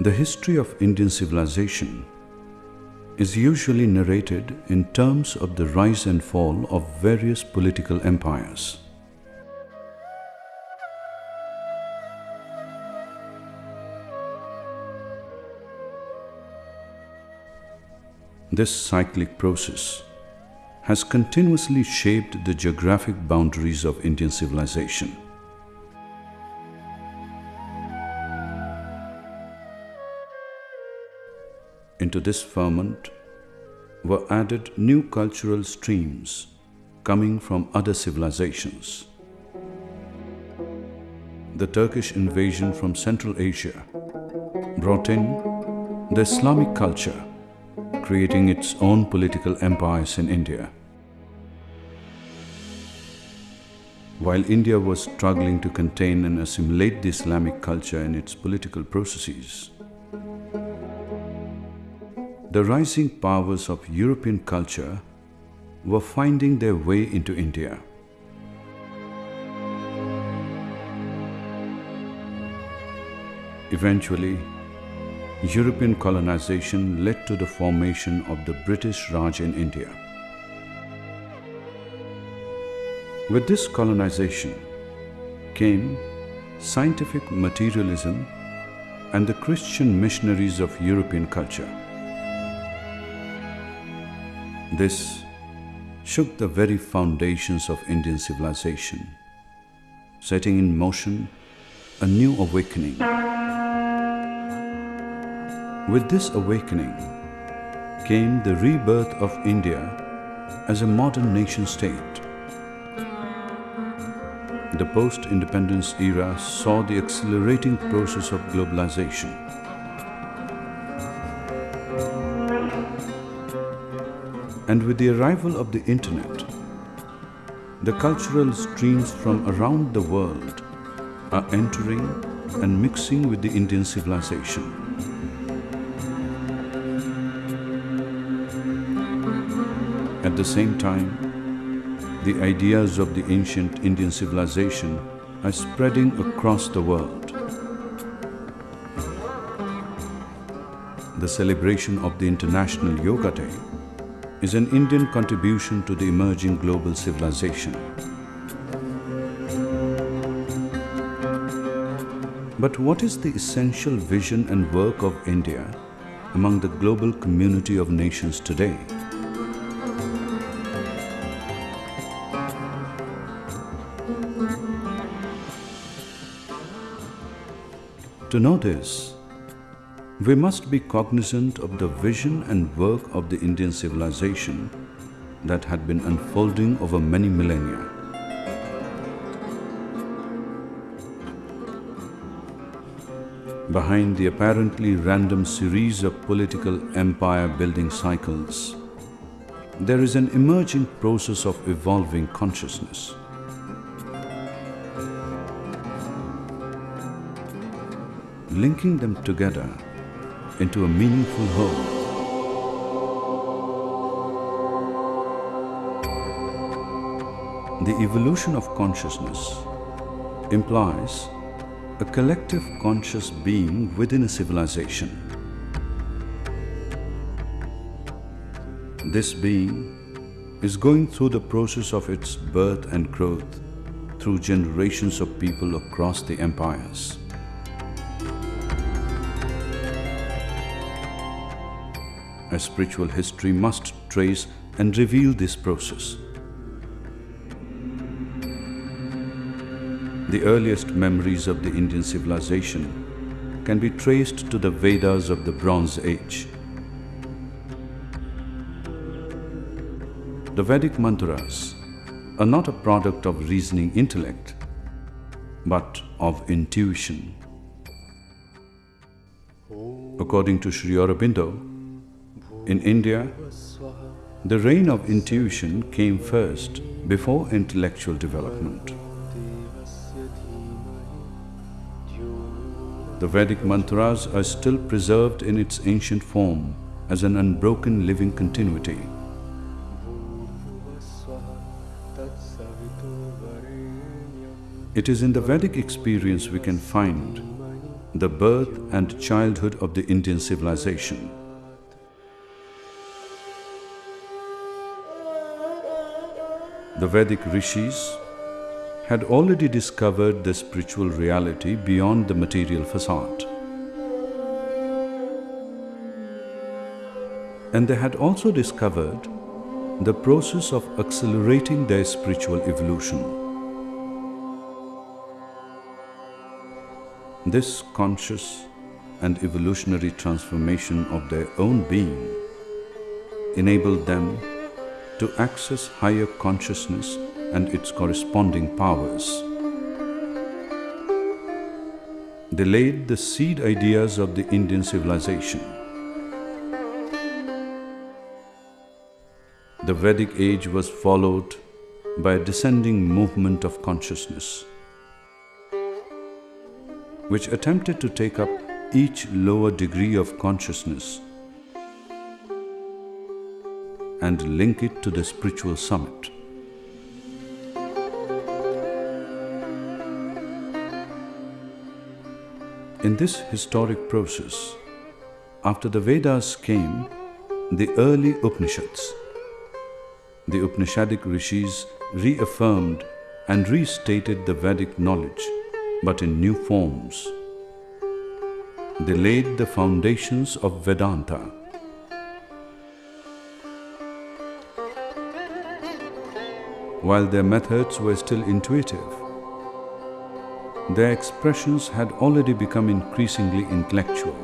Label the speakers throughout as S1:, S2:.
S1: The history of Indian civilization is usually narrated in terms of the rise and fall of various political empires. This cyclic process has continuously shaped the geographic boundaries of Indian civilization. Into this ferment were added new cultural streams coming from other civilizations. The Turkish invasion from Central Asia brought in the Islamic culture, creating its own political empires in India. While India was struggling to contain and assimilate the Islamic culture in its political processes, the rising powers of European culture were finding their way into India. Eventually, European colonization led to the formation of the British Raj in India. With this colonization came scientific materialism and the Christian missionaries of European culture. This shook the very foundations of Indian civilization, setting in motion a new awakening. With this awakening came the rebirth of India as a modern nation state. The post-independence era saw the accelerating process of globalization. And with the arrival of the internet, the cultural streams from around the world are entering and mixing with the Indian civilization. At the same time, the ideas of the ancient Indian civilization are spreading across the world. The celebration of the International Yoga Day is an Indian contribution to the emerging global civilization. But what is the essential vision and work of India among the global community of nations today? To know this, we must be cognizant of the vision and work of the Indian civilization that had been unfolding over many millennia. Behind the apparently random series of political empire building cycles, there is an emerging process of evolving consciousness. Linking them together into a meaningful whole. The evolution of consciousness implies a collective conscious being within a civilization. This being is going through the process of its birth and growth through generations of people across the empires. A spiritual history must trace and reveal this process. The earliest memories of the Indian civilization can be traced to the Vedas of the Bronze Age. The Vedic mantras are not a product of reasoning intellect, but of intuition. According to Sri Aurobindo, in India, the reign of intuition came first before intellectual development. The Vedic mantras are still preserved in its ancient form as an unbroken living continuity. It is in the Vedic experience we can find the birth and childhood of the Indian civilization. The Vedic rishis had already discovered the spiritual reality beyond the material facade. And they had also discovered the process of accelerating their spiritual evolution. This conscious and evolutionary transformation of their own being enabled them to access higher consciousness and its corresponding powers. They laid the seed ideas of the Indian civilization. The Vedic age was followed by a descending movement of consciousness, which attempted to take up each lower degree of consciousness and link it to the spiritual summit. In this historic process, after the Vedas came the early Upanishads. The Upanishadic rishis reaffirmed and restated the Vedic knowledge, but in new forms. They laid the foundations of Vedanta while their methods were still intuitive. Their expressions had already become increasingly intellectual.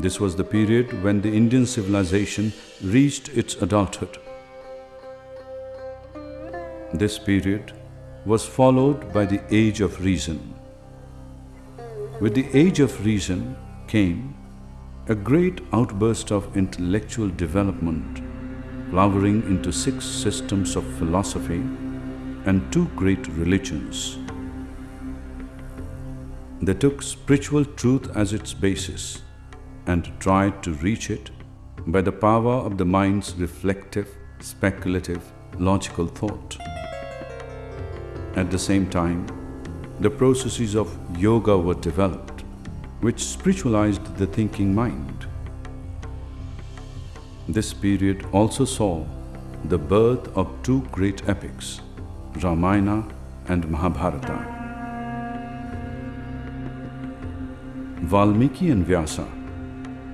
S1: This was the period when the Indian civilization reached its adulthood. This period was followed by the Age of Reason. With the Age of Reason came a great outburst of intellectual development, flowering into six systems of philosophy and two great religions. They took spiritual truth as its basis and tried to reach it by the power of the mind's reflective, speculative, logical thought. At the same time, the processes of yoga were developed which spiritualized the thinking mind. This period also saw the birth of two great epics, Ramayana and Mahabharata. Valmiki and Vyasa,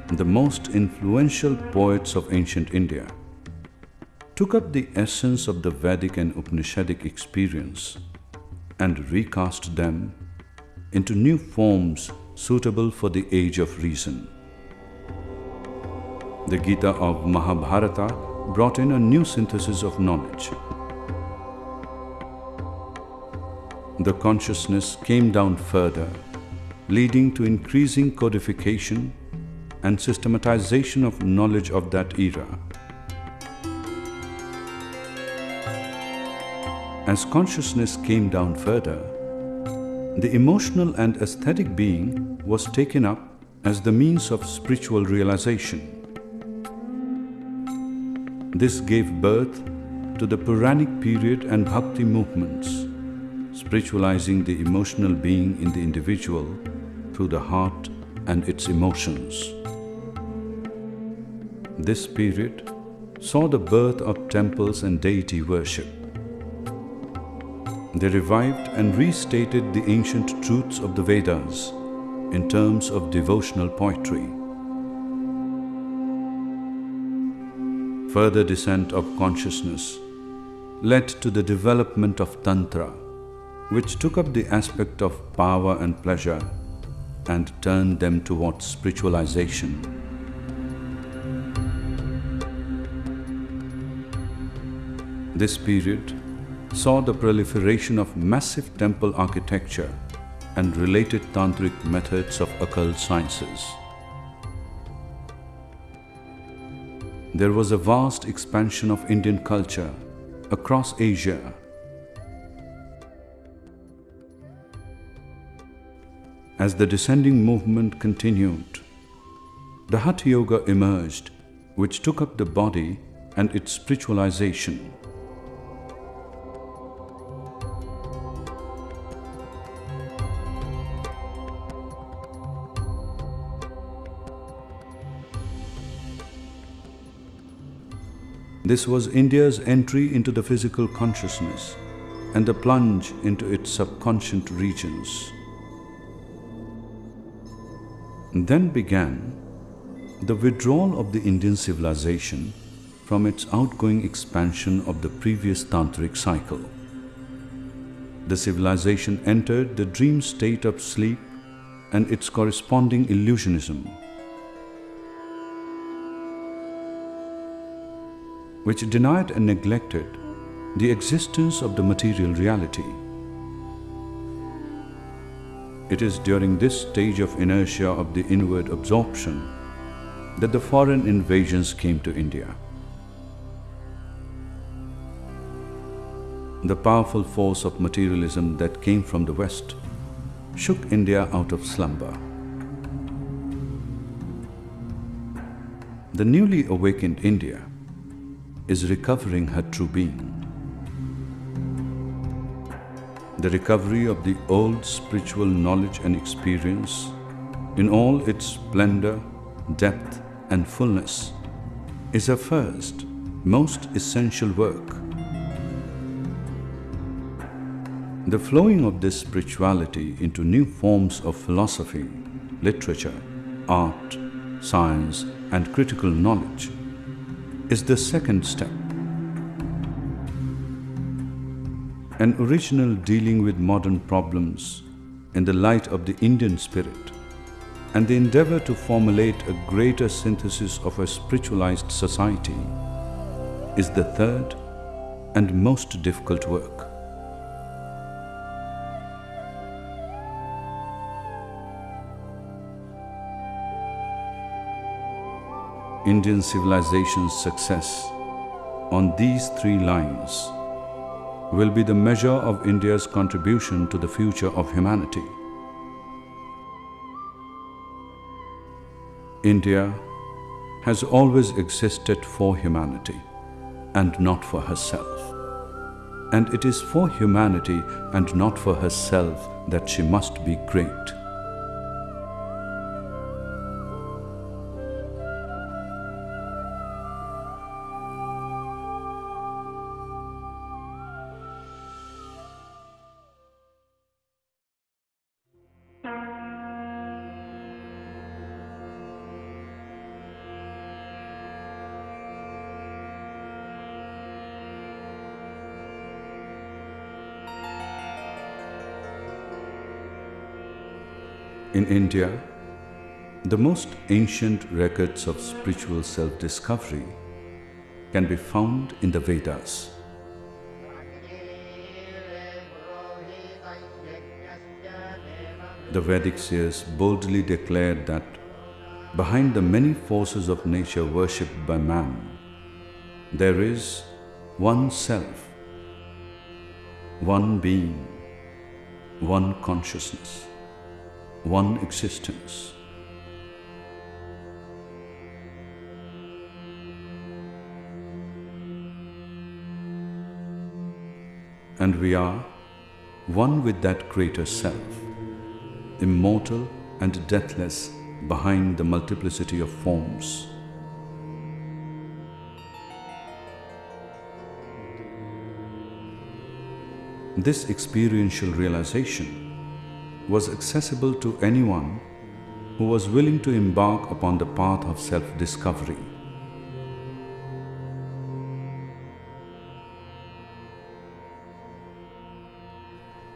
S1: the most influential poets of ancient India, took up the essence of the Vedic and Upanishadic experience and recast them into new forms suitable for the age of reason. The Gita of Mahabharata brought in a new synthesis of knowledge. The consciousness came down further, leading to increasing codification and systematization of knowledge of that era. As consciousness came down further, the emotional and aesthetic being was taken up as the means of spiritual realization. This gave birth to the Puranic period and Bhakti movements, spiritualizing the emotional being in the individual through the heart and its emotions. This period saw the birth of temples and deity worship. They revived and restated the ancient truths of the Vedas in terms of devotional poetry. Further descent of consciousness led to the development of Tantra, which took up the aspect of power and pleasure and turned them towards spiritualization. This period saw the proliferation of massive temple architecture and related tantric methods of occult sciences. There was a vast expansion of Indian culture across Asia. As the descending movement continued, the Hatha Yoga emerged, which took up the body and its spiritualization. This was India's entry into the physical consciousness and the plunge into its subconscious regions. Then began the withdrawal of the Indian civilization from its outgoing expansion of the previous tantric cycle. The civilization entered the dream state of sleep and its corresponding illusionism, which denied and neglected the existence of the material reality. It is during this stage of inertia of the inward absorption that the foreign invasions came to India. The powerful force of materialism that came from the West shook India out of slumber. The newly awakened India is recovering her true being. The recovery of the old spiritual knowledge and experience in all its splendor, depth and fullness is her first, most essential work. The flowing of this spirituality into new forms of philosophy, literature, art, science and critical knowledge is the second step. An original dealing with modern problems in the light of the Indian spirit and the endeavor to formulate a greater synthesis of a spiritualized society is the third and most difficult work. Indian civilization's success on these three lines will be the measure of India's contribution to the future of humanity. India has always existed for humanity and not for herself. And it is for humanity and not for herself that she must be great. In India, the most ancient records of spiritual self-discovery can be found in the Vedas. The Vedic seers boldly declared that behind the many forces of nature worshipped by man, there is one self, one being, one consciousness one existence. And we are one with that greater self, immortal and deathless behind the multiplicity of forms. This experiential realization was accessible to anyone who was willing to embark upon the path of self-discovery.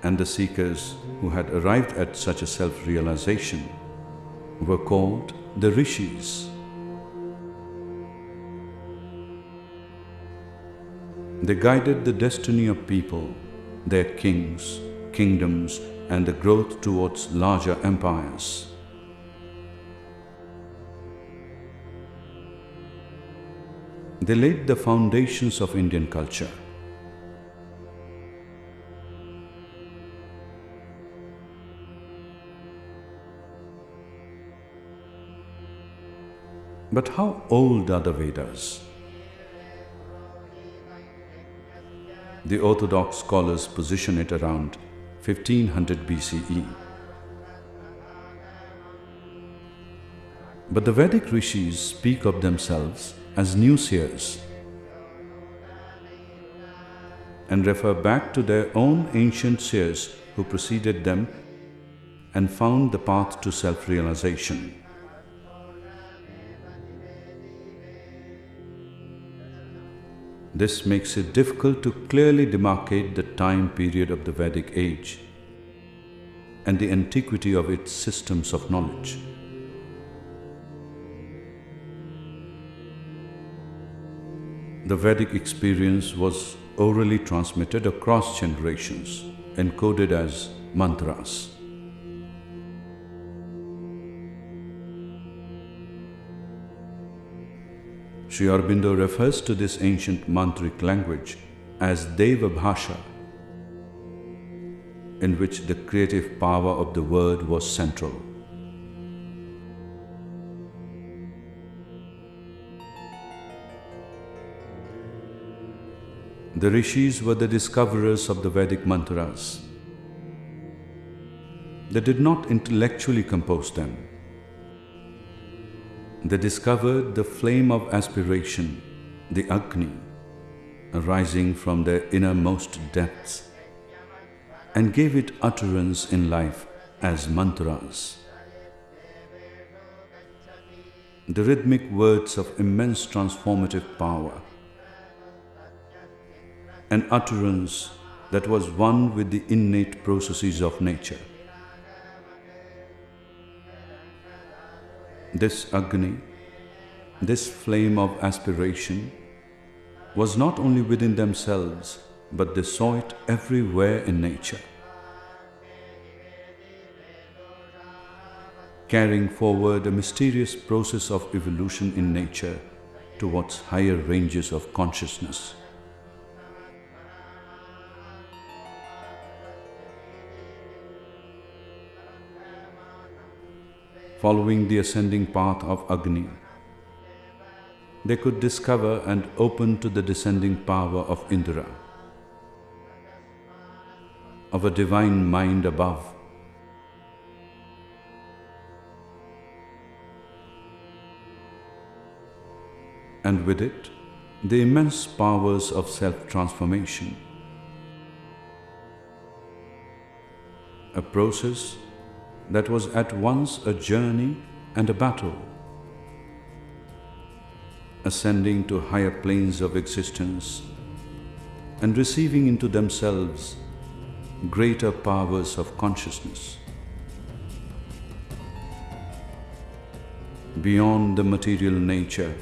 S1: And the seekers who had arrived at such a self-realization were called the rishis. They guided the destiny of people, their kings, kingdoms and the growth towards larger empires. They laid the foundations of Indian culture. But how old are the Vedas? The orthodox scholars position it around 1500 BCE. But the Vedic rishis speak of themselves as new seers and refer back to their own ancient seers who preceded them and found the path to self-realization. This makes it difficult to clearly demarcate the time period of the Vedic age and the antiquity of its systems of knowledge. The Vedic experience was orally transmitted across generations, encoded as mantras. Sri Aurobindo refers to this ancient mantric language as Deva Bhasha, in which the creative power of the word was central. The rishis were the discoverers of the Vedic mantras. They did not intellectually compose them they discovered the flame of aspiration, the Agni, arising from their innermost depths, and gave it utterance in life as mantras. The rhythmic words of immense transformative power, an utterance that was one with the innate processes of nature. This Agni, this flame of aspiration, was not only within themselves, but they saw it everywhere in nature. Carrying forward a mysterious process of evolution in nature towards higher ranges of consciousness. Following the ascending path of Agni. They could discover and open to the descending power of Indra, of a divine mind above. And with it, the immense powers of self transformation. A process that was at once a journey and a battle, ascending to higher planes of existence and receiving into themselves greater powers of consciousness. Beyond the material nature,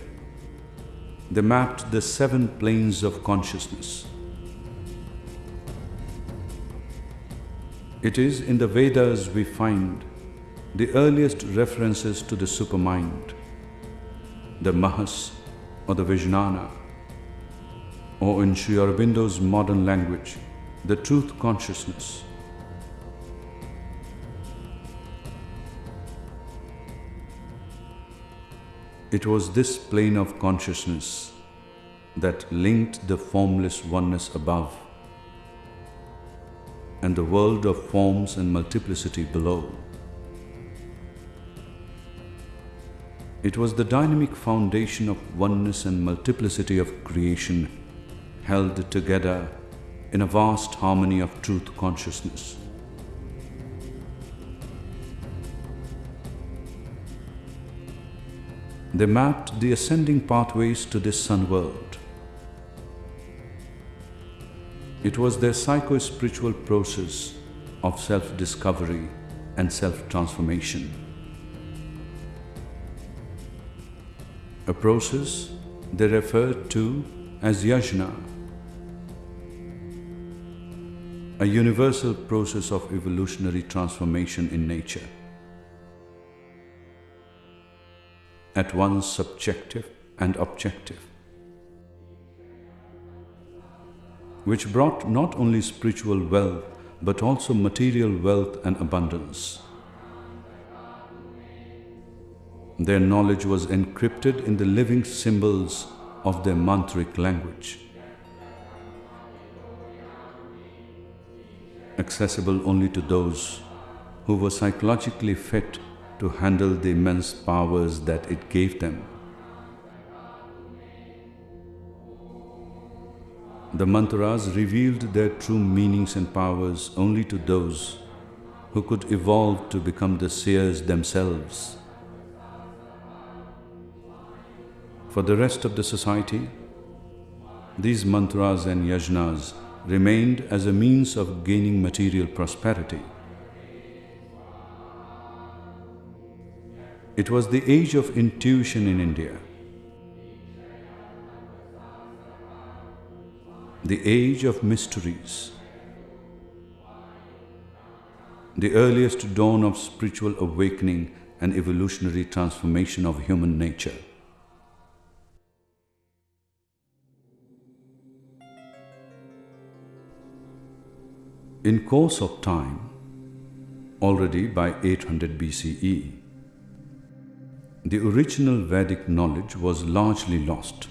S1: they mapped the seven planes of consciousness It is in the Vedas we find the earliest references to the supermind, the Mahas or the Vijnana, or in Sri Aurobindo's modern language, the truth consciousness. It was this plane of consciousness that linked the formless oneness above and the world of forms and multiplicity below. It was the dynamic foundation of oneness and multiplicity of creation held together in a vast harmony of truth consciousness. They mapped the ascending pathways to this sun world. It was their psycho-spiritual process of self-discovery and self-transformation. A process they referred to as yajna, a universal process of evolutionary transformation in nature. At once subjective and objective. Which brought not only spiritual wealth but also material wealth and abundance. Their knowledge was encrypted in the living symbols of their mantric language. Accessible only to those who were psychologically fit to handle the immense powers that it gave them. The mantras revealed their true meanings and powers only to those who could evolve to become the seers themselves. For the rest of the society, these mantras and yajnas remained as a means of gaining material prosperity. It was the age of intuition in India. The age of mysteries. The earliest dawn of spiritual awakening and evolutionary transformation of human nature. In course of time, already by 800 BCE, the original Vedic knowledge was largely lost.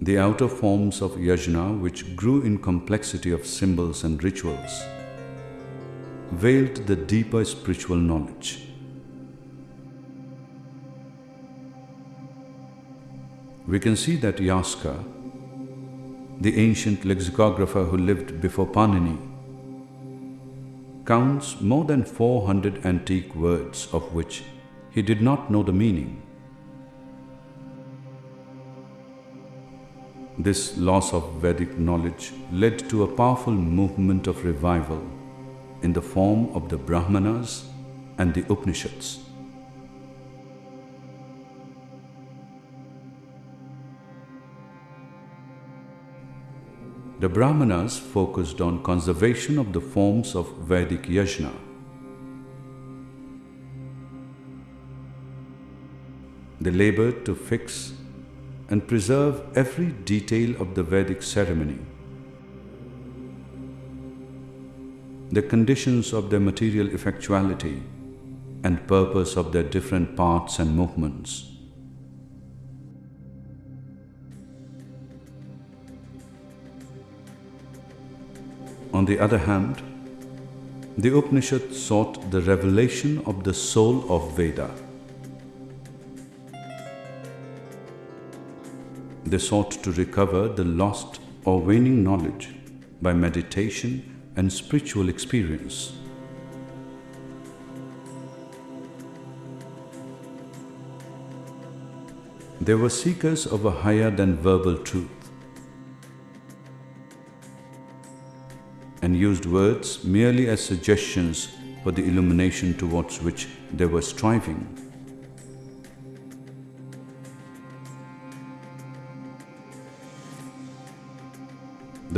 S1: The outer forms of yajna, which grew in complexity of symbols and rituals, veiled the deeper spiritual knowledge. We can see that Yaska, the ancient lexicographer who lived before Panini, counts more than 400 antique words of which he did not know the meaning. This loss of Vedic knowledge led to a powerful movement of revival in the form of the Brahmanas and the Upanishads. The Brahmanas focused on conservation of the forms of Vedic yajna. They labored to fix and preserve every detail of the Vedic ceremony. The conditions of their material effectuality and purpose of their different parts and movements. On the other hand, the Upanishad sought the revelation of the soul of Veda. They sought to recover the lost or waning knowledge by meditation and spiritual experience. They were seekers of a higher than verbal truth. and used words merely as suggestions for the illumination towards which they were striving.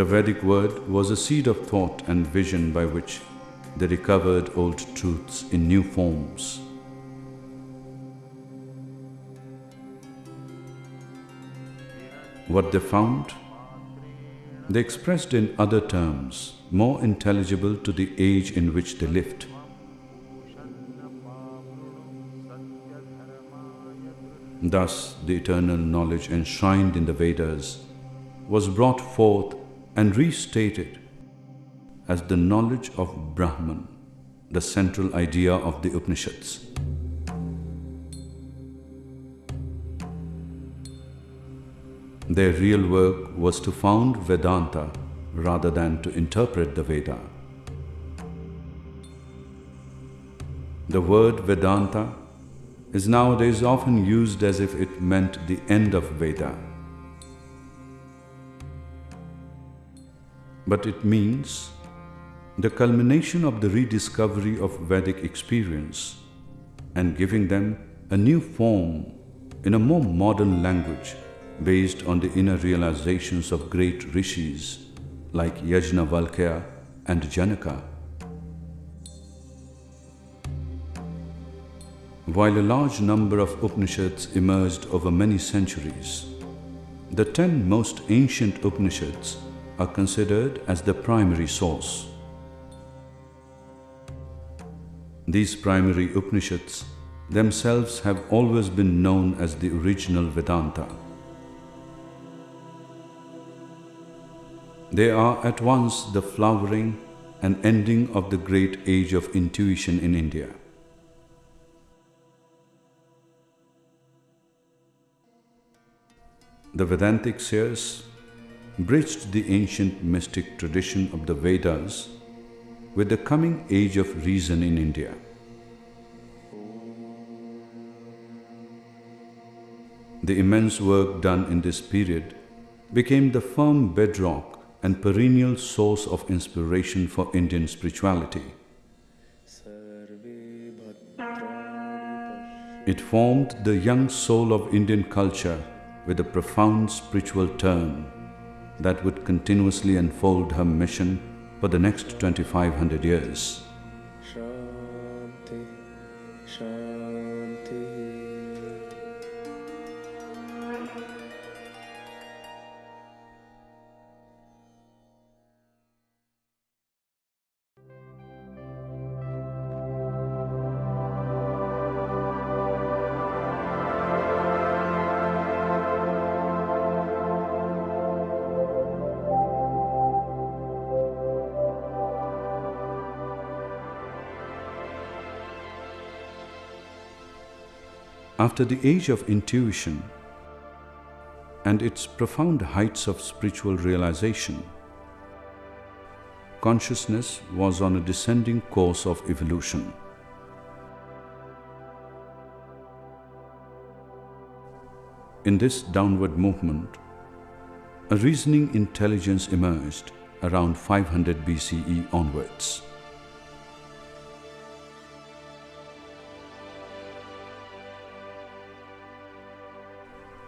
S1: The Vedic word was a seed of thought and vision by which they recovered old truths in new forms. What they found, they expressed in other terms more intelligible to the age in which they lived. Thus, the eternal knowledge enshrined in the Vedas was brought forth and restated as the knowledge of Brahman, the central idea of the Upanishads. Their real work was to found Vedanta rather than to interpret the Veda. The word Vedanta is nowadays often used as if it meant the end of Veda. But it means the culmination of the rediscovery of Vedic experience and giving them a new form in a more modern language based on the inner realizations of great rishis like Yajnavalkya and Janaka. While a large number of Upanishads emerged over many centuries, the ten most ancient Upanishads are considered as the primary source. These primary Upanishads themselves have always been known as the original Vedanta. They are at once the flowering and ending of the great age of intuition in India. The Vedantic seers bridged the ancient mystic tradition of the Vedas with the coming age of reason in India. The immense work done in this period became the firm bedrock and perennial source of inspiration for Indian spirituality. It formed the young soul of Indian culture with a profound spiritual turn that would continuously unfold her mission for the next 2500 years. After the age of intuition and its profound heights of spiritual realization, consciousness was on a descending course of evolution. In this downward movement, a reasoning intelligence emerged around 500 BCE onwards.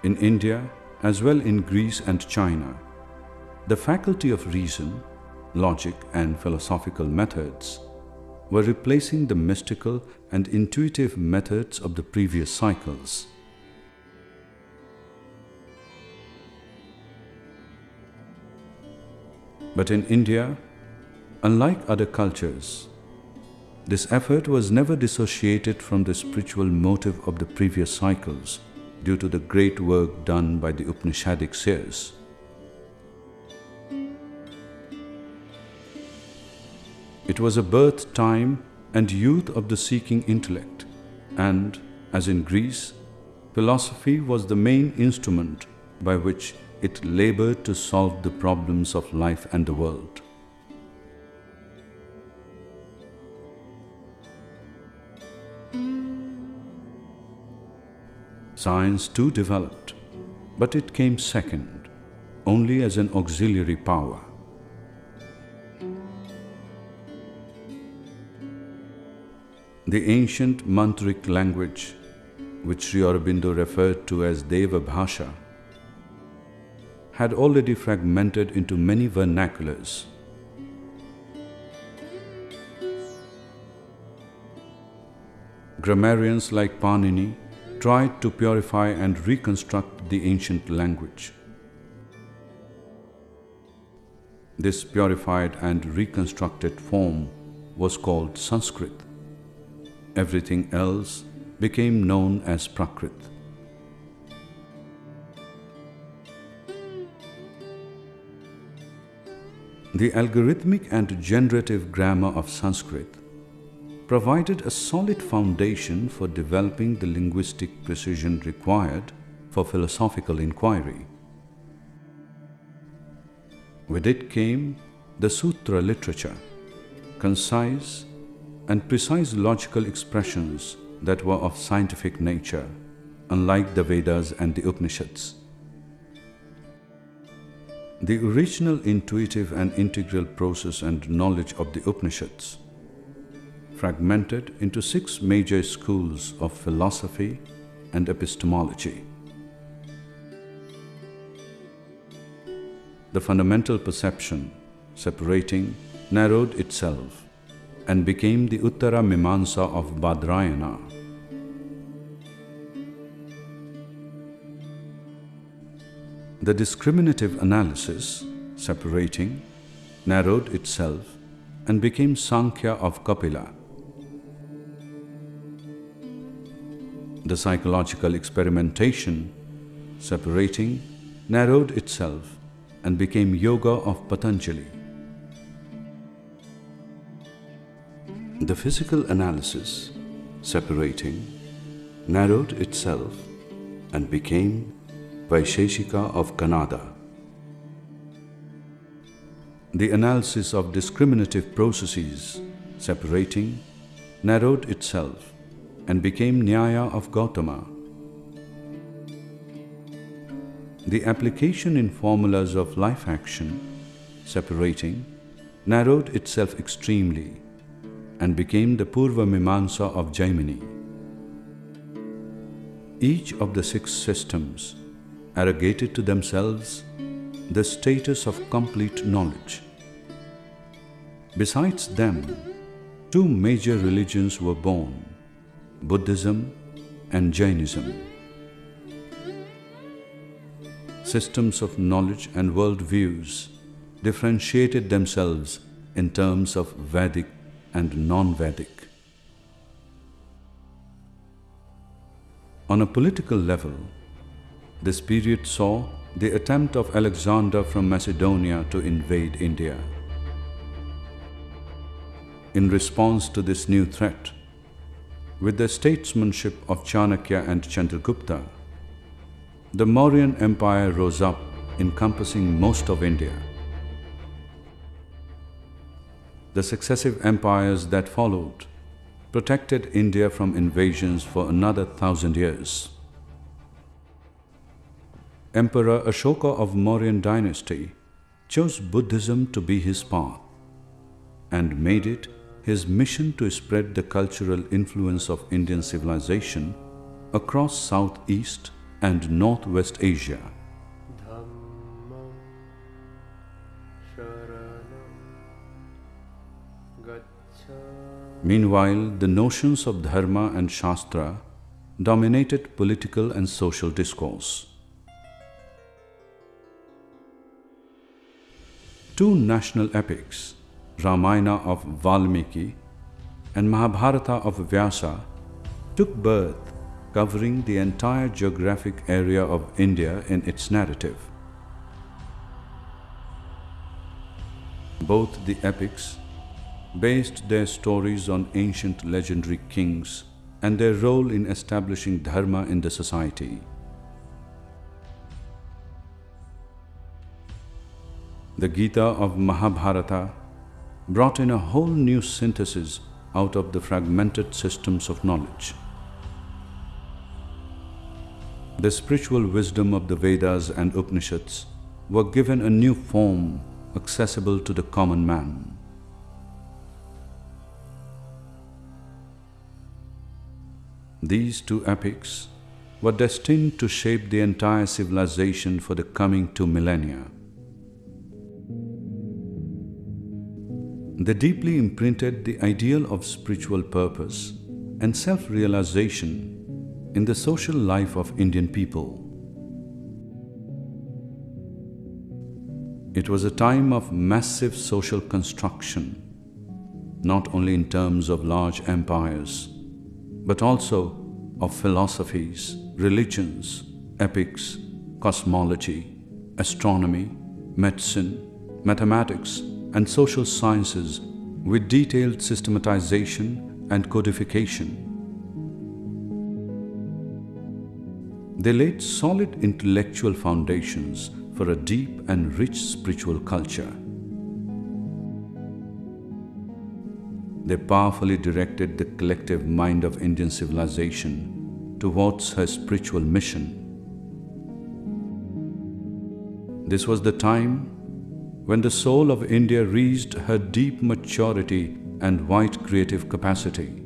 S1: In India, as well in Greece and China, the faculty of reason, logic, and philosophical methods were replacing the mystical and intuitive methods of the previous cycles. But in India, unlike other cultures, this effort was never dissociated from the spiritual motive of the previous cycles due to the great work done by the Upanishadic seers. It was a birth time and youth of the seeking intellect, and, as in Greece, philosophy was the main instrument by which it labored to solve the problems of life and the world. Science too developed, but it came second, only as an auxiliary power. The ancient mantric language, which Sri Aurobindo referred to as Deva Bhasha, had already fragmented into many vernaculars. Grammarians like Panini tried to purify and reconstruct the ancient language. This purified and reconstructed form was called Sanskrit. Everything else became known as Prakrit. The algorithmic and generative grammar of Sanskrit provided a solid foundation for developing the linguistic precision required for philosophical inquiry. With it came the sutra literature, concise and precise logical expressions that were of scientific nature, unlike the Vedas and the Upanishads. The original intuitive and integral process and knowledge of the Upanishads fragmented into six major schools of philosophy and epistemology. The fundamental perception, separating, narrowed itself and became the Uttara Mimansa of Badrayana. The discriminative analysis, separating, narrowed itself and became Sankhya of Kapila. The psychological experimentation, separating, narrowed itself and became Yoga of Patanjali. The physical analysis, separating, narrowed itself and became Vaisheshika of Kanada. The analysis of discriminative processes separating narrowed itself and became Nyaya of Gautama. The application in formulas of life action separating narrowed itself extremely and became the Purva Mimamsa of Jaimini. Each of the six systems arrogated to themselves the status of complete knowledge. Besides them, two major religions were born Buddhism and Jainism. Systems of knowledge and world views differentiated themselves in terms of Vedic and non Vedic. On a political level, this period saw the attempt of Alexander from Macedonia to invade India. In response to this new threat, with the statesmanship of Chanakya and Chandragupta, the Mauryan Empire rose up, encompassing most of India. The successive empires that followed protected India from invasions for another thousand years. Emperor Ashoka of Mauryan dynasty chose Buddhism to be his path and made it his mission to spread the cultural influence of Indian civilization across Southeast and Northwest Asia. Meanwhile, the notions of Dharma and Shastra dominated political and social discourse. Two national epics, Ramayana of Valmiki and Mahabharata of Vyasa, took birth covering the entire geographic area of India in its narrative. Both the epics based their stories on ancient legendary kings and their role in establishing dharma in the society. The Gita of Mahabharata brought in a whole new synthesis out of the fragmented systems of knowledge. The spiritual wisdom of the Vedas and Upanishads were given a new form accessible to the common man. These two epics were destined to shape the entire civilization for the coming two millennia. They deeply imprinted the ideal of spiritual purpose and self realization in the social life of Indian people. It was a time of massive social construction, not only in terms of large empires, but also of philosophies, religions, epics, cosmology, astronomy, medicine, mathematics, and social sciences with detailed systematization and codification. They laid solid intellectual foundations for a deep and rich spiritual culture. They powerfully directed the collective mind of Indian civilization towards her spiritual mission. This was the time when the soul of India reached her deep maturity and wide creative capacity.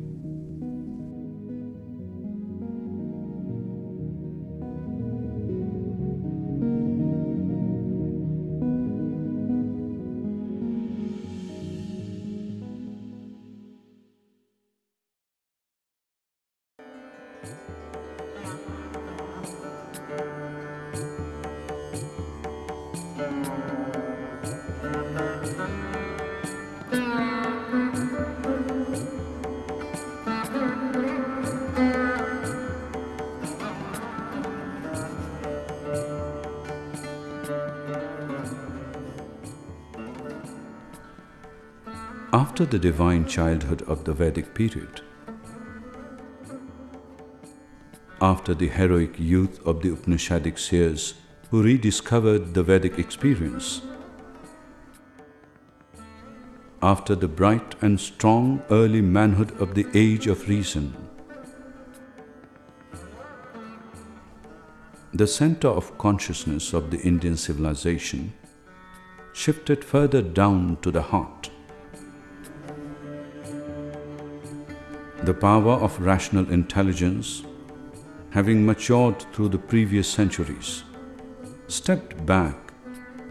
S1: After the divine childhood of the Vedic period, after the heroic youth of the Upanishadic seers who rediscovered the Vedic experience. After the bright and strong early manhood of the age of reason, the center of consciousness of the Indian civilization shifted further down to the heart. The power of rational intelligence, having matured through the previous centuries, stepped back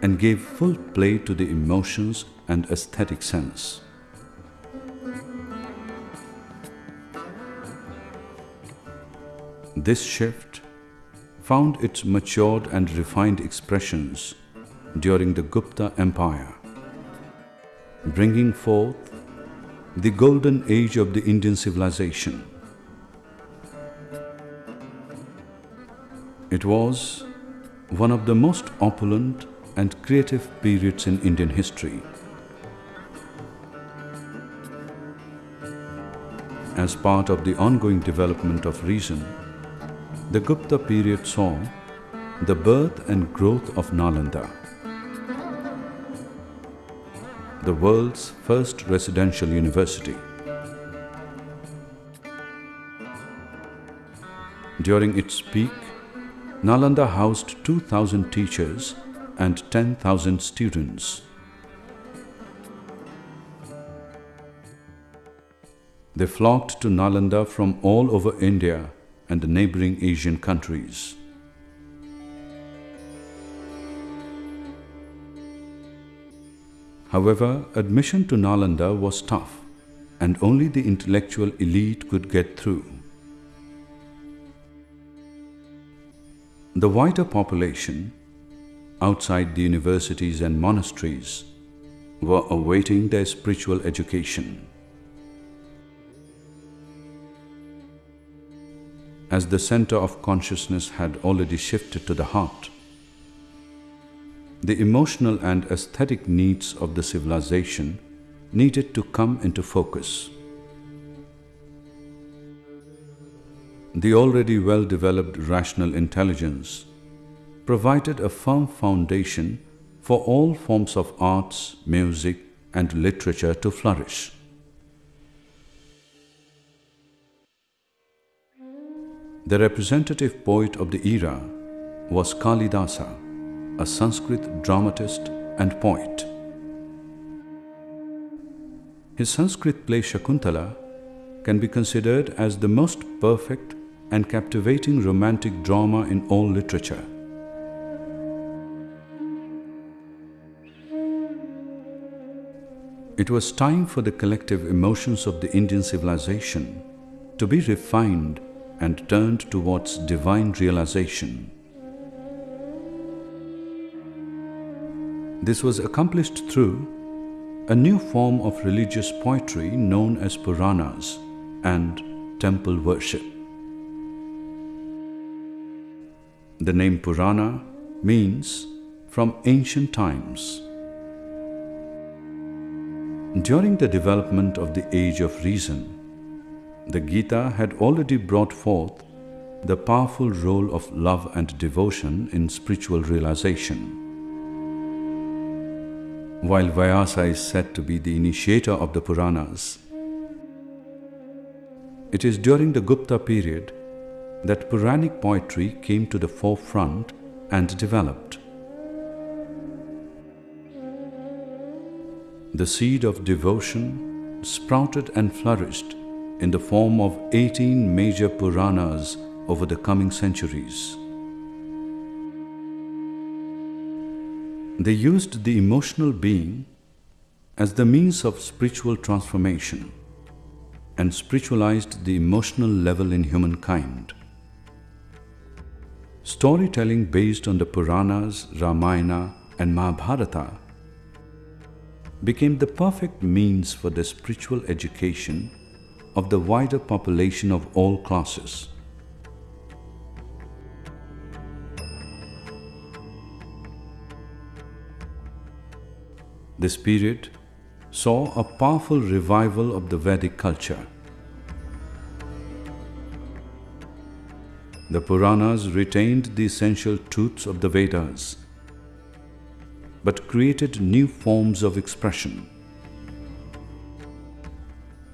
S1: and gave full play to the emotions and aesthetic sense. This shift found its matured and refined expressions during the Gupta Empire, bringing forth the golden age of the Indian civilization. It was one of the most opulent and creative periods in Indian history. As part of the ongoing development of reason, the Gupta period saw the birth and growth of Nalanda, the world's first residential university. During its peak, Nalanda housed 2,000 teachers and 10,000 students. They flocked to Nalanda from all over India and the neighboring Asian countries. However, admission to Nalanda was tough and only the intellectual elite could get through. The wider population, outside the universities and monasteries, were awaiting their spiritual education. As the center of consciousness had already shifted to the heart, the emotional and aesthetic needs of the civilization needed to come into focus. The already well-developed rational intelligence provided a firm foundation for all forms of arts, music and literature to flourish. The representative poet of the era was Kalidasa, a Sanskrit dramatist and poet. His Sanskrit play Shakuntala can be considered as the most perfect and captivating romantic drama in all literature. It was time for the collective emotions of the Indian civilization to be refined and turned towards divine realization. This was accomplished through a new form of religious poetry known as Puranas and temple worship. The name Purana means from ancient times. During the development of the age of reason, the Gita had already brought forth the powerful role of love and devotion in spiritual realization. While Vyasa is said to be the initiator of the Puranas, it is during the Gupta period that Puranic poetry came to the forefront and developed. The seed of devotion sprouted and flourished in the form of 18 major Puranas over the coming centuries. They used the emotional being as the means of spiritual transformation and spiritualized the emotional level in humankind. Storytelling based on the Puranas, Ramayana and Mahabharata became the perfect means for the spiritual education of the wider population of all classes. This period saw a powerful revival of the Vedic culture. The Puranas retained the essential truths of the Vedas, but created new forms of expression.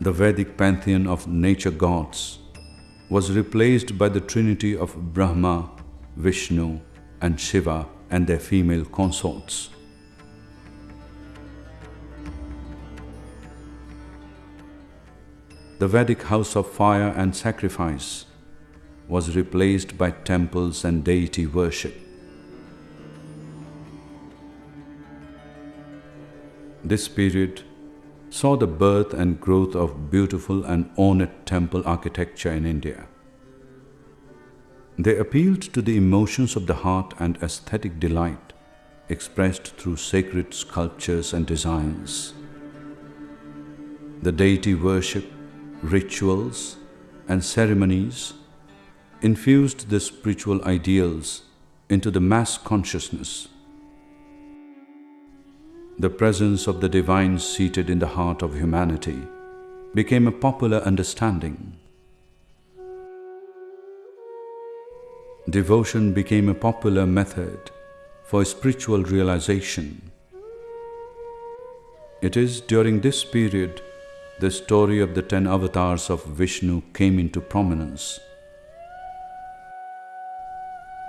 S1: The Vedic pantheon of nature gods was replaced by the trinity of Brahma, Vishnu, and Shiva and their female consorts. The Vedic house of fire and sacrifice was replaced by temples and deity worship. This period saw the birth and growth of beautiful and ornate temple architecture in India. They appealed to the emotions of the heart and aesthetic delight expressed through sacred sculptures and designs. The deity worship, rituals, and ceremonies infused the spiritual ideals into the mass consciousness. The presence of the divine seated in the heart of humanity became a popular understanding. Devotion became a popular method for spiritual realization. It is during this period the story of the ten avatars of Vishnu came into prominence.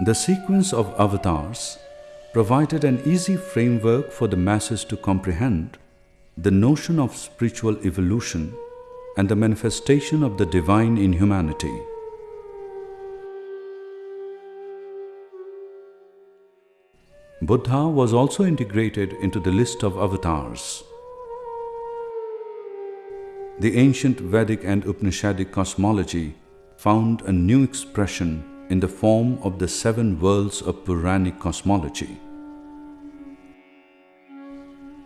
S1: The sequence of avatars provided an easy framework for the masses to comprehend the notion of spiritual evolution and the manifestation of the divine in humanity. Buddha was also integrated into the list of avatars. The ancient Vedic and Upanishadic cosmology found a new expression in the form of the seven worlds of Puranic cosmology.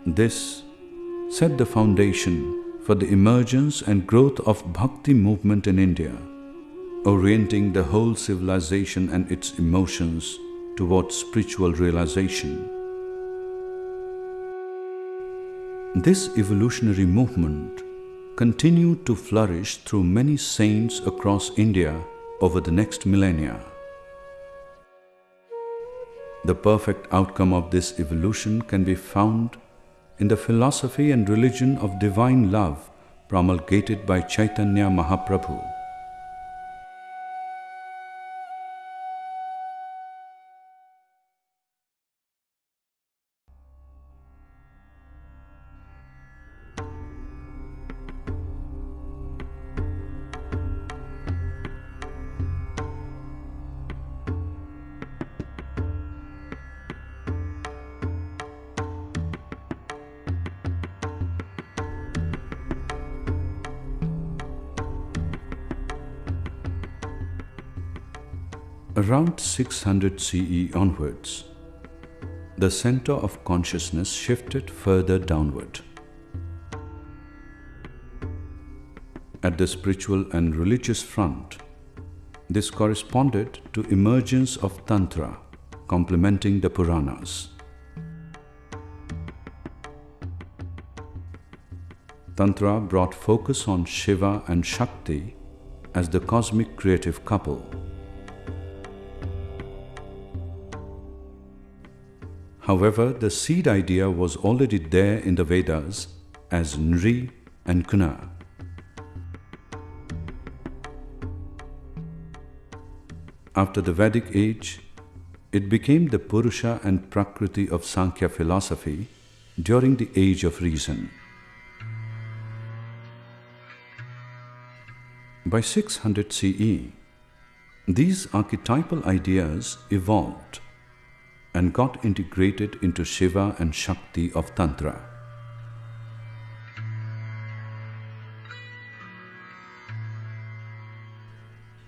S1: This set the foundation for the emergence and growth of Bhakti movement in India, orienting the whole civilization and its emotions towards spiritual realization. This evolutionary movement continued to flourish through many saints across India over the next millennia. The perfect outcome of this evolution can be found in the philosophy and religion of divine love promulgated by Chaitanya Mahaprabhu. Around 600 CE onwards, the center of consciousness shifted further downward. At the spiritual and religious front, this corresponded to emergence of Tantra, complementing the Puranas. Tantra brought focus on Shiva and Shakti as the cosmic creative couple. However, the seed idea was already there in the Vedas as Nri and Kuna. After the Vedic age, it became the Purusha and Prakriti of Sankhya philosophy during the Age of Reason. By 600 CE, these archetypal ideas evolved and got integrated into Shiva and Shakti of Tantra.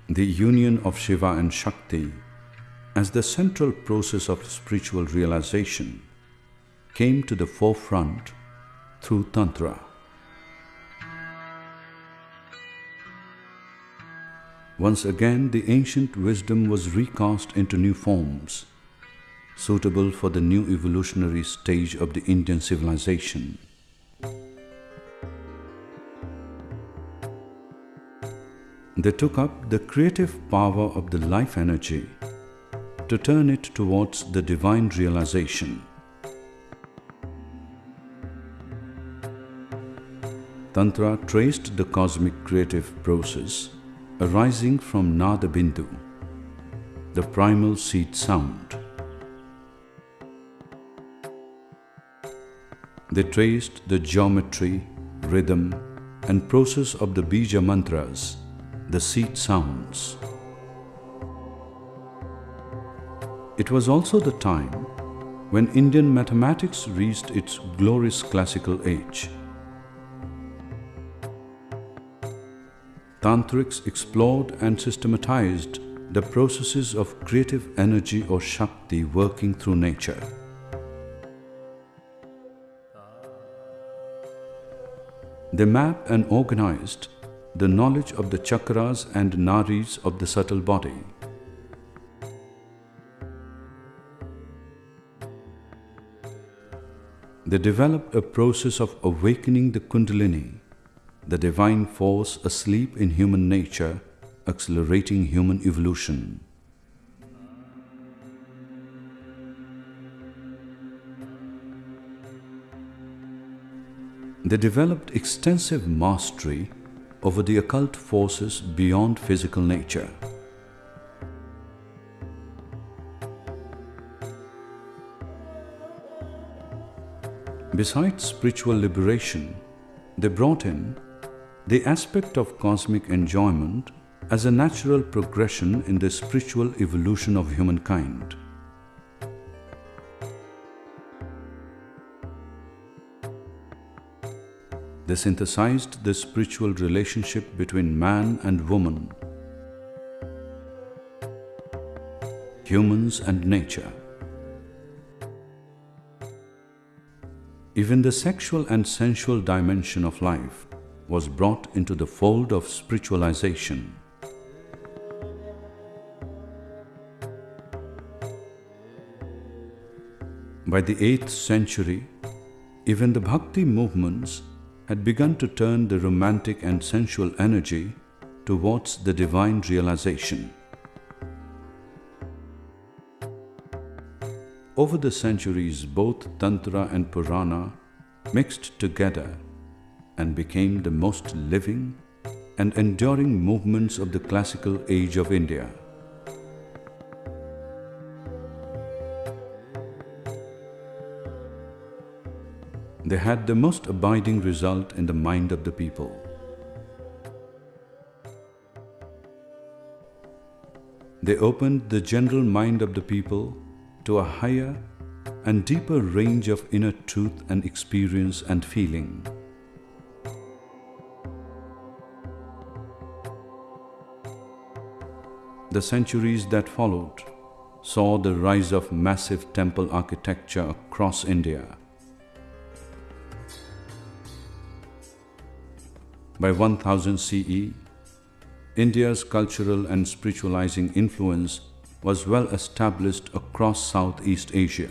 S1: The union of Shiva and Shakti as the central process of spiritual realization came to the forefront through Tantra. Once again, the ancient wisdom was recast into new forms suitable for the new evolutionary stage of the Indian civilization. They took up the creative power of the life energy to turn it towards the divine realization. Tantra traced the cosmic creative process arising from Nada Bindu, the primal seed sound. They traced the geometry, rhythm, and process of the Bija mantras, the seed sounds. It was also the time when Indian mathematics reached its glorious classical age. Tantrics explored and systematized the processes of creative energy or Shakti working through nature. They mapped and organized the knowledge of the chakras and nadis of the subtle body. They developed a process of awakening the Kundalini, the divine force asleep in human nature, accelerating human evolution. They developed extensive mastery over the occult forces beyond physical nature. Besides spiritual liberation, they brought in the aspect of cosmic enjoyment as a natural progression in the spiritual evolution of humankind. They synthesized the spiritual relationship between man and woman, humans and nature. Even the sexual and sensual dimension of life was brought into the fold of spiritualization. By the 8th century, even the bhakti movements had begun to turn the romantic and sensual energy towards the divine realization. Over the centuries, both Tantra and Purana mixed together and became the most living and enduring movements of the classical age of India. They had the most abiding result in the mind of the people. They opened the general mind of the people to a higher and deeper range of inner truth and experience and feeling. The centuries that followed saw the rise of massive temple architecture across India. By 1000 CE, India's cultural and spiritualizing influence was well established across Southeast Asia.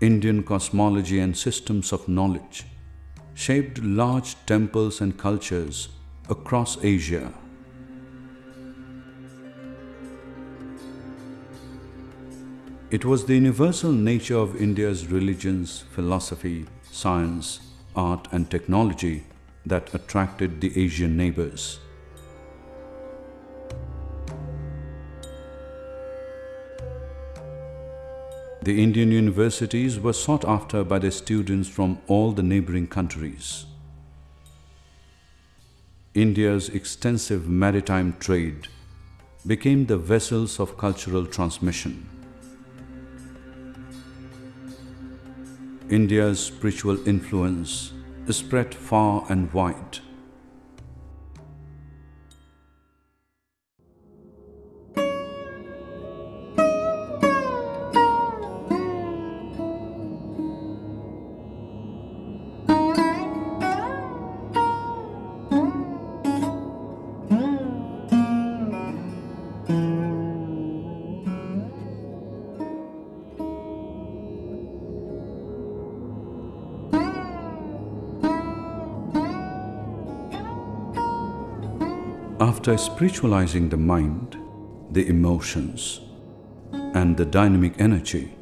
S1: Indian cosmology and systems of knowledge shaped large temples and cultures across Asia. It was the universal nature of India's religions, philosophy, science, art and technology that attracted the Asian neighbors. The Indian universities were sought after by the students from all the neighboring countries. India's extensive maritime trade became the vessels of cultural transmission. India's spiritual influence is spread far and wide. After spiritualizing the mind, the emotions, and the dynamic energy,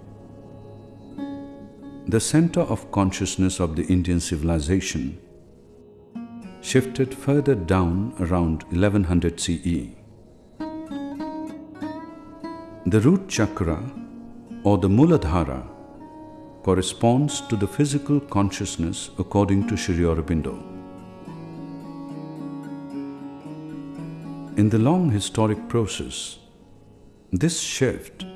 S1: the center of consciousness of the Indian civilization shifted further down around 1100 CE. The root chakra or the Muladhara corresponds to the physical consciousness according to Sri Aurobindo. In the long historic process, this shift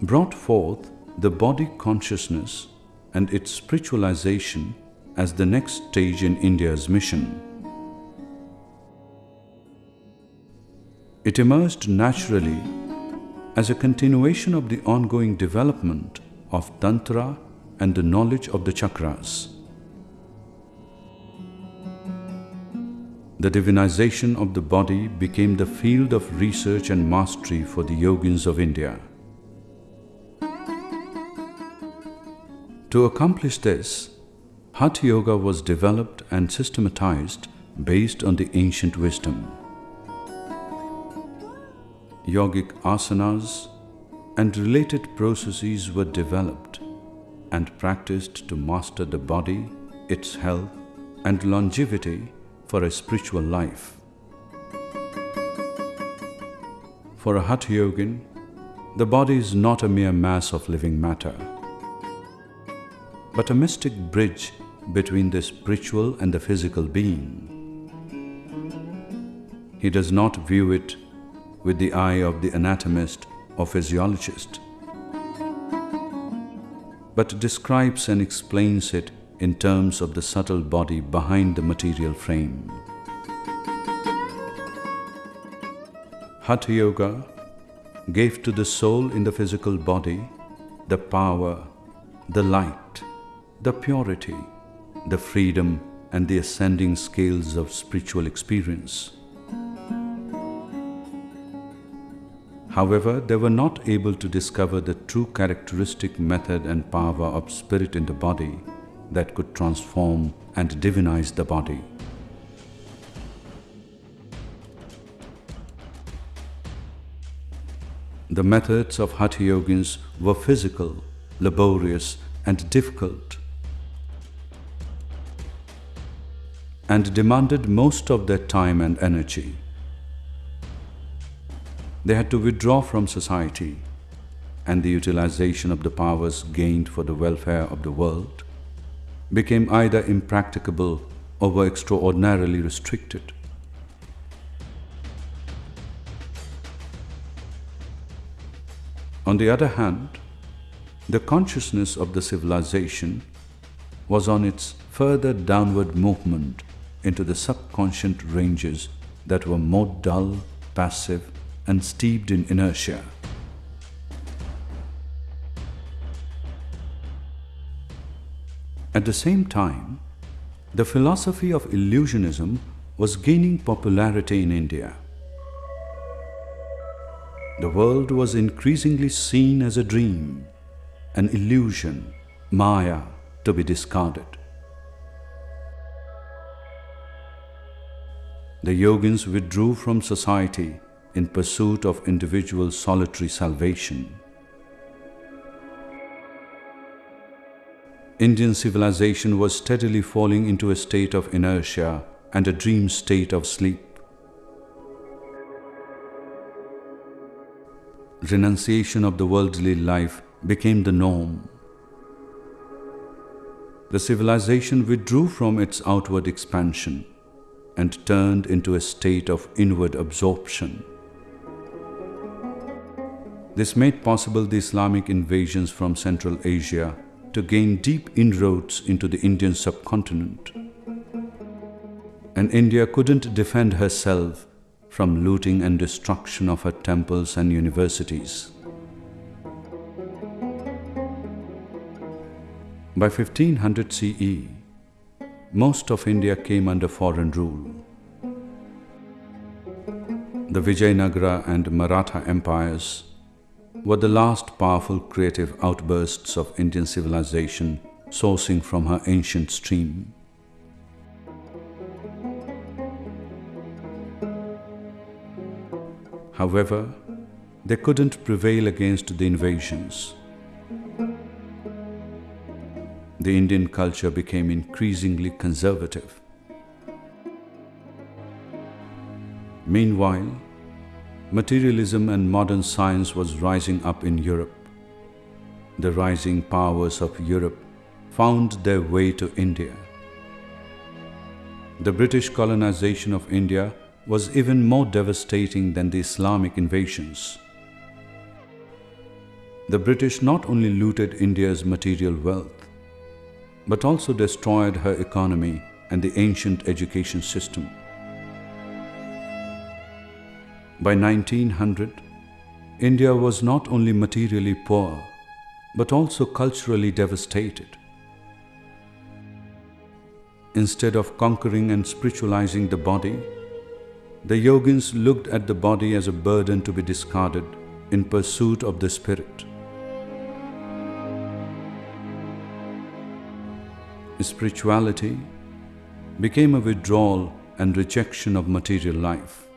S1: brought forth the body consciousness and its spiritualization as the next stage in India's mission. It emerged naturally as a continuation of the ongoing development of Tantra and the knowledge of the chakras. The divinization of the body became the field of research and mastery for the yogins of India. To accomplish this, Hatha Yoga was developed and systematized based on the ancient wisdom. Yogic asanas and related processes were developed and practiced to master the body, its health, and longevity for a spiritual life. For a Hatha Yogin, the body is not a mere mass of living matter, but a mystic bridge between the spiritual and the physical being. He does not view it with the eye of the anatomist or physiologist, but describes and explains it in terms of the subtle body behind the material frame. Hatha Yoga gave to the soul in the physical body the power, the light, the purity, the freedom, and the ascending scales of spiritual experience. However, they were not able to discover the true characteristic method and power of spirit in the body that could transform and divinize the body. The methods of Hatha Yogins were physical, laborious, and difficult, and demanded most of their time and energy. They had to withdraw from society and the utilization of the powers gained for the welfare of the world became either impracticable or were extraordinarily restricted. On the other hand, the consciousness of the civilization was on its further downward movement into the subconscious ranges that were more dull, passive, and steeped in inertia. At the same time, the philosophy of illusionism was gaining popularity in India. The world was increasingly seen as a dream, an illusion, Maya, to be discarded. The yogins withdrew from society in pursuit of individual solitary salvation. Indian civilization was steadily falling into a state of inertia and a dream state of sleep. Renunciation of the worldly life became the norm. The civilization withdrew from its outward expansion and turned into a state of inward absorption. This made possible the Islamic invasions from Central Asia to gain deep inroads into the Indian subcontinent. And India couldn't defend herself from looting and destruction of her temples and universities. By 1500 CE, most of India came under foreign rule. The Vijayanagara and Maratha empires were the last powerful creative outbursts of Indian civilization sourcing from her ancient stream. However, they couldn't prevail against the invasions. The Indian culture became increasingly conservative. Meanwhile, materialism and modern science was rising up in Europe. The rising powers of Europe found their way to India. The British colonization of India was even more devastating than the Islamic invasions. The British not only looted India's material wealth, but also destroyed her economy and the ancient education system. By 1900, India was not only materially poor, but also culturally devastated. Instead of conquering and spiritualizing the body, the yogins looked at the body as a burden to be discarded in pursuit of the spirit. Spirituality became a withdrawal and rejection of material life.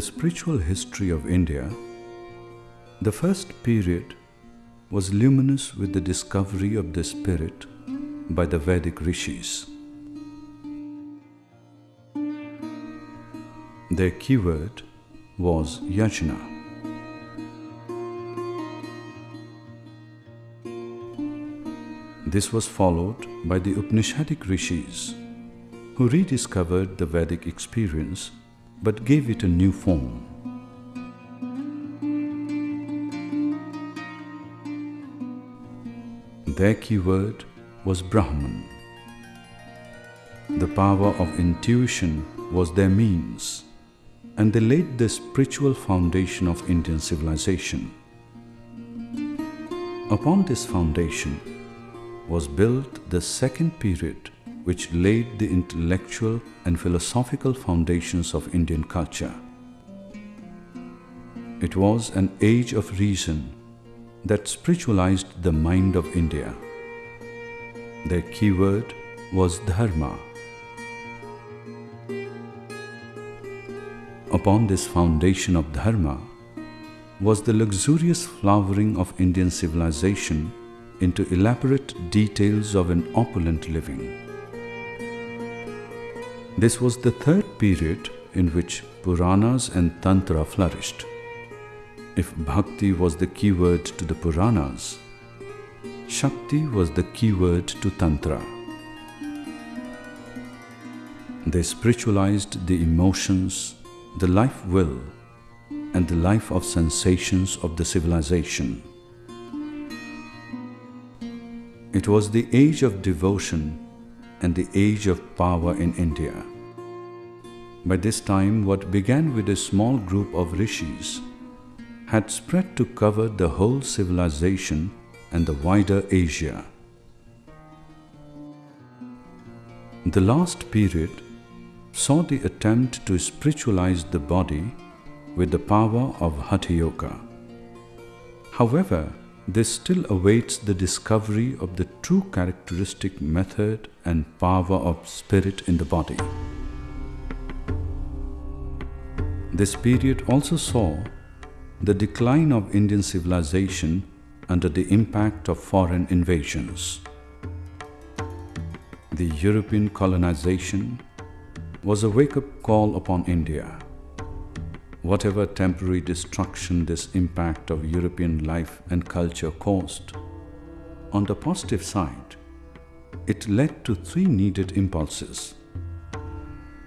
S1: The spiritual history of India, the first period was luminous with the discovery of the spirit by the Vedic rishis. Their keyword was yajna. This was followed by the Upanishadic rishis, who rediscovered the Vedic experience but gave it a new form. Their keyword was Brahman. The power of intuition was their means, and they laid the spiritual foundation of Indian civilization. Upon this foundation was built the second period which laid the intellectual and philosophical foundations of Indian culture. It was an age of reason that spiritualized the mind of India. Their keyword was dharma. Upon this foundation of dharma was the luxurious flowering of Indian civilization into elaborate details of an opulent living. This was the third period in which Puranas and Tantra flourished. If Bhakti was the keyword to the Puranas, Shakti was the keyword to Tantra. They spiritualized the emotions, the life will, and the life of sensations of the civilization. It was the age of devotion and the age of power in India. By this time, what began with a small group of rishis had spread to cover the whole civilization and the wider Asia. The last period saw the attempt to spiritualize the body with the power of Hatha Yoga. However, this still awaits the discovery of the true characteristic method and power of spirit in the body. This period also saw the decline of Indian civilization under the impact of foreign invasions. The European colonization was a wake-up call upon India. Whatever temporary destruction this impact of European life and culture caused, on the positive side, it led to three needed impulses.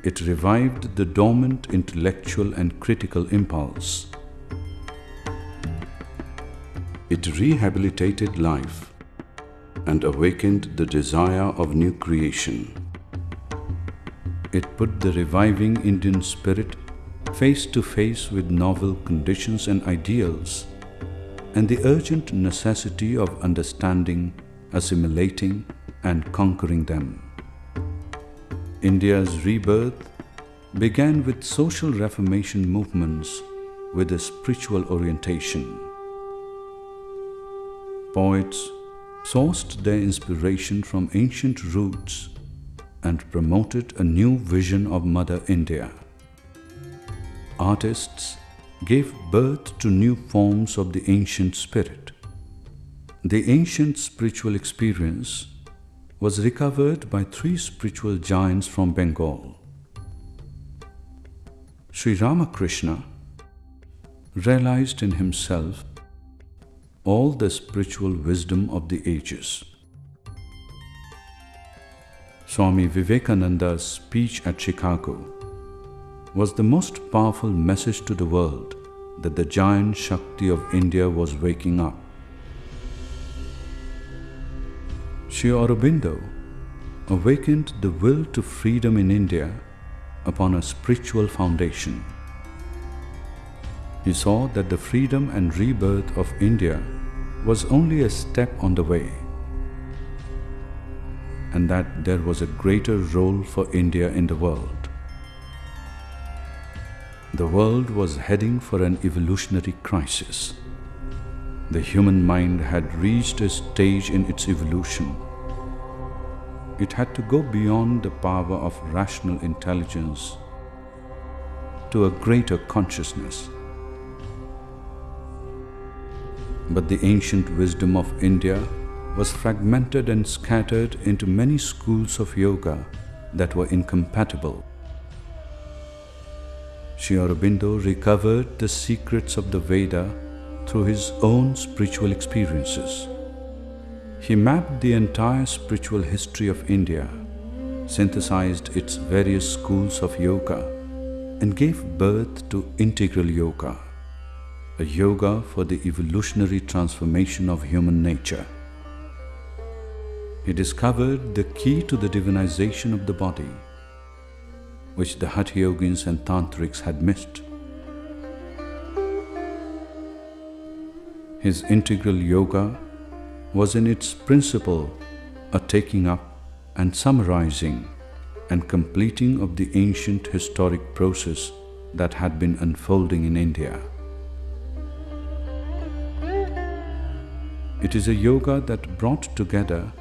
S1: It revived the dormant intellectual and critical impulse. It rehabilitated life and awakened the desire of new creation. It put the reviving Indian spirit face to face with novel conditions and ideals and the urgent necessity of understanding, assimilating, and conquering them. India's rebirth began with social reformation movements with a spiritual orientation. Poets sourced their inspiration from ancient roots and promoted a new vision of Mother India. Artists gave birth to new forms of the ancient spirit. The ancient spiritual experience was recovered by three spiritual giants from Bengal. Sri Ramakrishna realized in himself all the spiritual wisdom of the ages. Swami Vivekananda's speech at Chicago was the most powerful message to the world that the giant Shakti of India was waking up. Sri Aurobindo awakened the will to freedom in India upon a spiritual foundation. He saw that the freedom and rebirth of India was only a step on the way and that there was a greater role for India in the world. The world was heading for an evolutionary crisis. The human mind had reached a stage in its evolution. It had to go beyond the power of rational intelligence to a greater consciousness. But the ancient wisdom of India was fragmented and scattered into many schools of yoga that were incompatible. Sri Aurobindo recovered the secrets of the Veda through his own spiritual experiences. He mapped the entire spiritual history of India, synthesized its various schools of yoga, and gave birth to integral yoga, a yoga for the evolutionary transformation of human nature. He discovered the key to the divinization of the body, which the Hatha Yogins and Tantrics had missed. His integral yoga was in its principle a taking up and summarizing and completing of the ancient historic process that had been unfolding in India. It is a yoga that brought together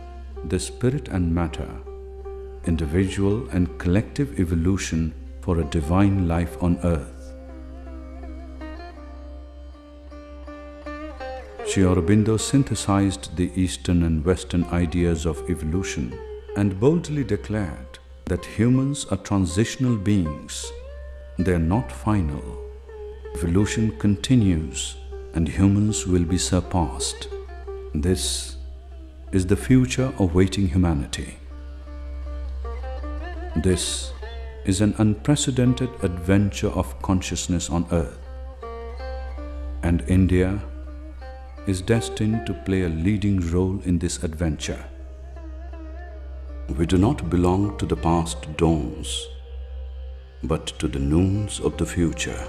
S1: the spirit and matter, individual and collective evolution for a divine life on earth. Sri Aurobindo synthesized the Eastern and Western ideas of evolution and boldly declared that humans are transitional beings. They are not final. Evolution continues and humans will be surpassed. This is the future awaiting humanity. This is an unprecedented adventure of consciousness on earth. And India is destined to play a leading role in this adventure. We do not belong to the past dawns, but to the noons of the future.